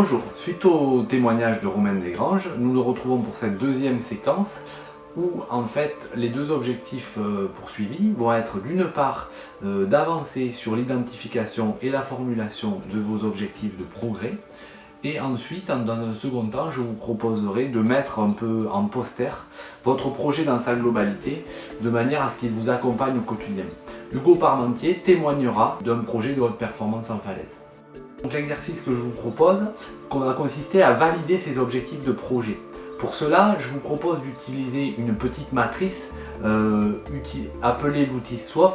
Bonjour, suite au témoignage de Romain Desgranges, nous nous retrouvons pour cette deuxième séquence où en fait les deux objectifs euh, poursuivis vont être d'une part euh, d'avancer sur l'identification et la formulation de vos objectifs de progrès et ensuite, dans un second temps, je vous proposerai de mettre un peu en poster votre projet dans sa globalité, de manière à ce qu'il vous accompagne au quotidien. Hugo Parmentier témoignera d'un projet de haute performance en falaise. L'exercice que je vous propose va consister à valider ces objectifs de projet. Pour cela, je vous propose d'utiliser une petite matrice euh, appelée l'outil SWOT,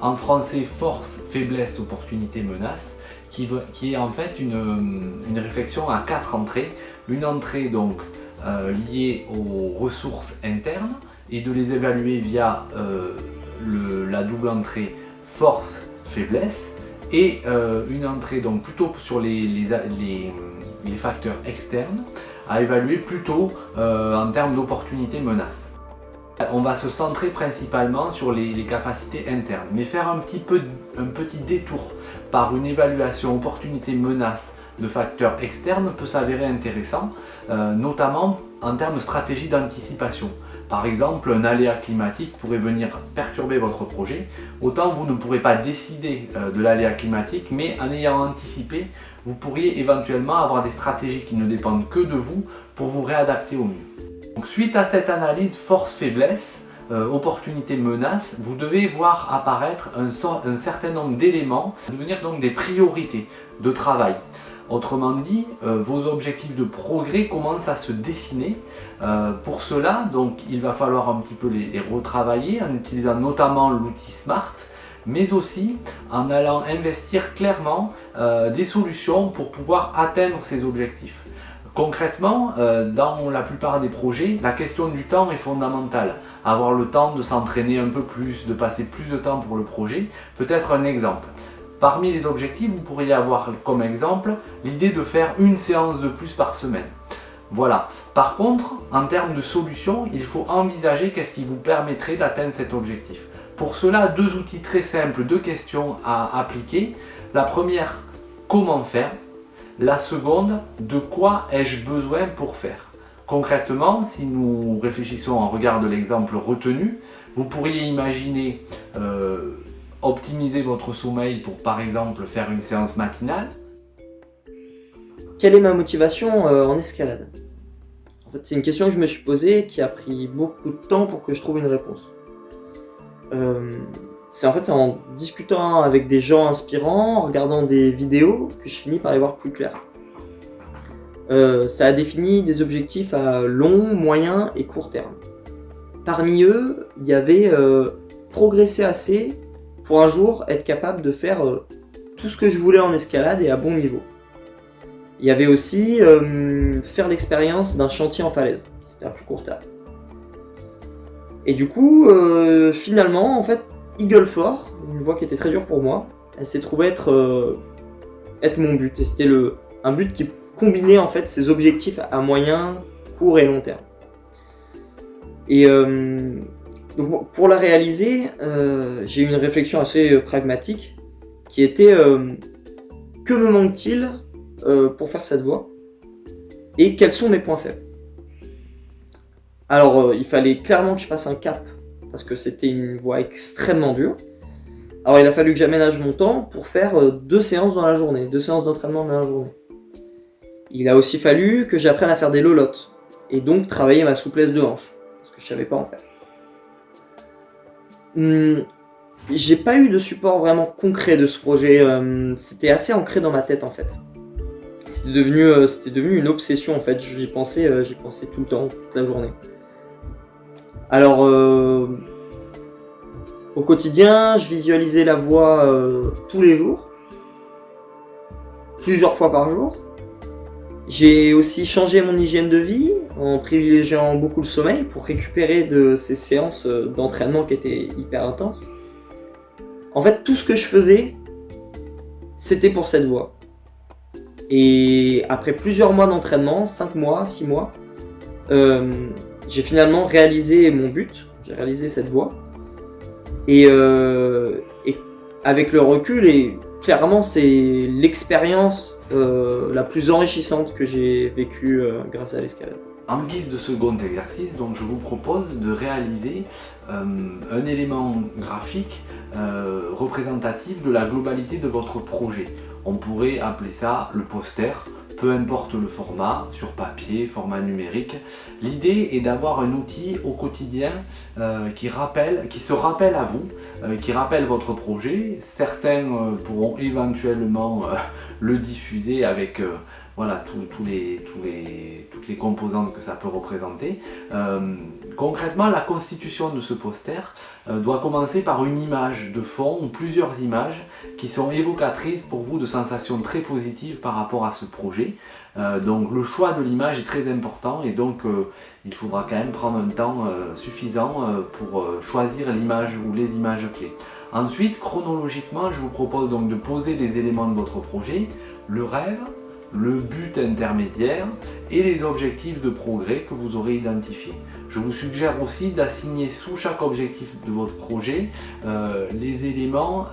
en français force, faiblesse, opportunité, menace, qui, est en fait une, réflexion à quatre entrées. Une entrée donc euh, liée aux ressources internes et de les évaluer via euh, la double entrée force, faiblesse et euh, une entrée donc plutôt sur les, facteurs externes à évaluer plutôt euh, en termes d'opportunités menaces. On va se centrer principalement sur les, capacités internes, mais faire un petit, peu, un petit détour par une évaluation opportunité-menace de facteurs externes peut s'avérer intéressant, euh, notamment en termes de stratégie d'anticipation. Par exemple, un aléa climatique pourrait venir perturber votre projet. Autant vous ne pourrez pas décider euh, de l'aléa climatique, mais en ayant anticipé, vous pourriez éventuellement avoir des stratégies qui ne dépendent que de vous pour vous réadapter au mieux. suite à cette analyse force-faiblesse, euh, opportunité-menace, vous devez voir apparaître un, un certain nombre d'éléments, devenir donc des priorités de travail. Autrement dit, euh, vos objectifs de progrès commencent à se dessiner. Euh, pour cela, donc, il va falloir un petit peu les, retravailler en utilisant notamment l'outil SMART, mais aussi en allant investir clairement euh, des solutions pour pouvoir atteindre ces objectifs. Concrètement, dans la plupart des projets, la question du temps est fondamentale. Avoir le temps de s'entraîner un peu plus, de passer plus de temps pour le projet, peut être un exemple. Parmi les objectifs, vous pourriez avoir comme exemple l'idée de faire une séance de plus par semaine. Voilà. Par contre, en termes de solutions, il faut envisager qu'est-ce qui vous permettrait d'atteindre cet objectif. Pour cela, deux outils très simples, deux questions à appliquer. La première, comment faire? La seconde, de quoi ai-je besoin pour faire? Concrètement, si nous réfléchissons en regard de l'exemple retenu, vous pourriez imaginer euh, optimiser votre sommeil pour par exemple faire une séance matinale. Quelle est ma motivation euh, en escalade? En fait c'est une question que je me suis posée qui a pris beaucoup de temps pour que je trouve une réponse. Euh, c'est en fait en discutant avec des gens inspirants, en regardant des vidéos, que je finis par y voir plus clair. Euh, ça a défini des objectifs à long, moyen et court terme. Parmi eux, il y avait progresser assez pour un jour être capable de faire euh, tout ce que je voulais en escalade et à bon niveau. Il y avait aussi euh, faire l'expérience d'un chantier en falaise, c'était un plus court terme. Et du coup, euh, finalement, en fait, une voie qui était très dure pour moi, elle s'est trouvée être, être mon but. Et c'était un but qui combinait en fait ses objectifs à moyen, court et long terme. Et donc pour la réaliser, euh, j'ai eu une réflexion assez euh, pragmatique qui était euh, que me manque-t-il pour faire cette voie et quels sont mes points faibles? Alors il fallait clairement que je fasse un cap parce que c'était une voie extrêmement dure. Alors il a fallu que j'aménage mon temps pour faire deux séances dans la journée, deux séances d'entraînement dans la journée. Il a aussi fallu que j'apprenne à faire des lolottes et donc travailler ma souplesse de hanche parce que je savais pas en faire. Hmm, j'ai pas eu de support vraiment concret de ce projet, euh, c'était assez ancré dans ma tête en fait. C'était devenu, euh, une obsession en fait, j'y pensais, euh, pensé tout le temps, toute la journée. Alors, au quotidien, je visualisais la voix tous les jours, plusieurs fois par jour. J'ai aussi changé mon hygiène de vie en privilégiant beaucoup le sommeil pour récupérer de ces séances d'entraînement qui étaient hyper intenses. En fait, tout ce que je faisais, c'était pour cette voie. Et après plusieurs mois d'entraînement, 5 mois, 6 mois, euh, j'ai finalement réalisé mon but, j'ai réalisé cette voie. Et, euh, et avec le recul, et clairement c'est l'expérience euh, la plus enrichissante que j'ai vécue euh, grâce à l'escalade. En guise de second exercice, je vous propose de réaliser euh, un élément graphique représentatif de la globalité de votre projet. On pourrait appeler ça le poster peu importe le format, sur papier, format numérique. L'idée est d'avoir un outil au quotidien euh, qui, rappelle, qui se rappelle à vous, euh, qui rappelle votre projet. Certains euh, pourront éventuellement le diffuser avec voilà, toutes les composantes que ça peut représenter. concrètement, la constitution de ce poster doit commencer par une image de fond ou plusieurs images qui sont évocatrices pour vous de sensations très positives par rapport à ce projet. Euh, donc le choix de l'image est très important et donc euh, il faudra quand même prendre un temps euh, suffisant pour choisir l'image ou les images clés. Ensuite, chronologiquement, je vous propose donc de poser les éléments de votre projet, le rêve, le but intermédiaire et les objectifs de progrès que vous aurez identifiés. Je vous suggère aussi d'assigner sous chaque objectif de votre projet les éléments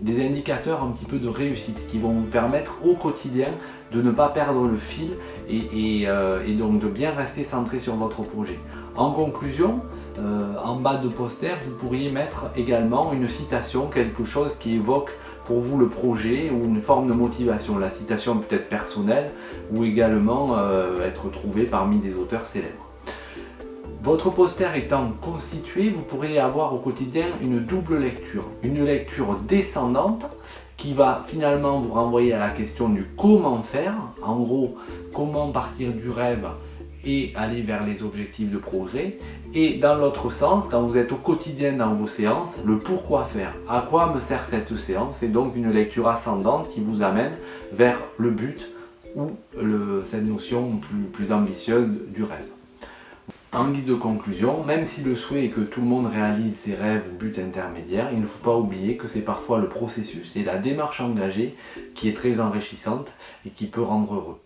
des indicateurs un petit peu de réussite qui vont vous permettre au quotidien de ne pas perdre le fil euh, et, donc de bien rester centré sur votre projet. En conclusion, euh, en bas de poster, vous pourriez mettre également une citation, quelque chose qui évoque pour vous le projet ou une forme de motivation. La citation peut être personnelle ou également euh, être trouvée parmi des auteurs célèbres. Votre poster étant constitué, vous pourrez avoir au quotidien une double lecture. Une lecture descendante qui va finalement vous renvoyer à la question du comment faire. En gros, comment partir du rêve et aller vers les objectifs de progrès. Et dans l'autre sens, quand vous êtes au quotidien dans vos séances, le pourquoi faire. À quoi me sert cette séance C'est donc une lecture ascendante qui vous amène vers le but ou cette notion plus, plus ambitieuse du rêve. En guise de conclusion, même si le souhait est que tout le monde réalise ses rêves ou buts intermédiaires, il ne faut pas oublier que c'est parfois le processus et la démarche engagée qui est très enrichissante et qui peut rendre heureux.